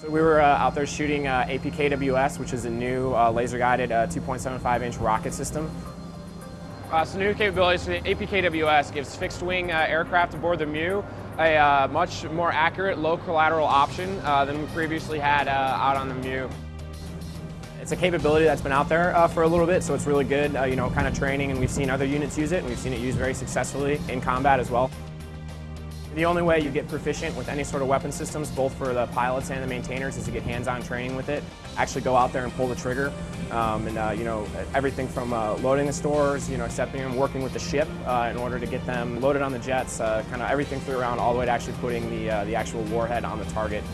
So we were uh, out there shooting uh, APKWS, which is a new uh, laser-guided uh, 2.75-inch rocket system. Uh, so new capabilities for the APKWS gives fixed-wing uh, aircraft aboard the MEU a uh, much more accurate low collateral option uh, than we previously had uh, out on the MEU. It's a capability that's been out there uh, for a little bit, so it's really good, uh, you know, kind of training, and we've seen other units use it, and we've seen it used very successfully in combat as well. The only way you get proficient with any sort of weapon systems, both for the pilots and the maintainers, is to get hands-on training with it. Actually go out there and pull the trigger, um, and uh, you know everything from uh, loading the stores, you know accepting them, working with the ship uh, in order to get them loaded on the jets, uh, kind of everything through around all the way to actually putting the uh, the actual warhead on the target.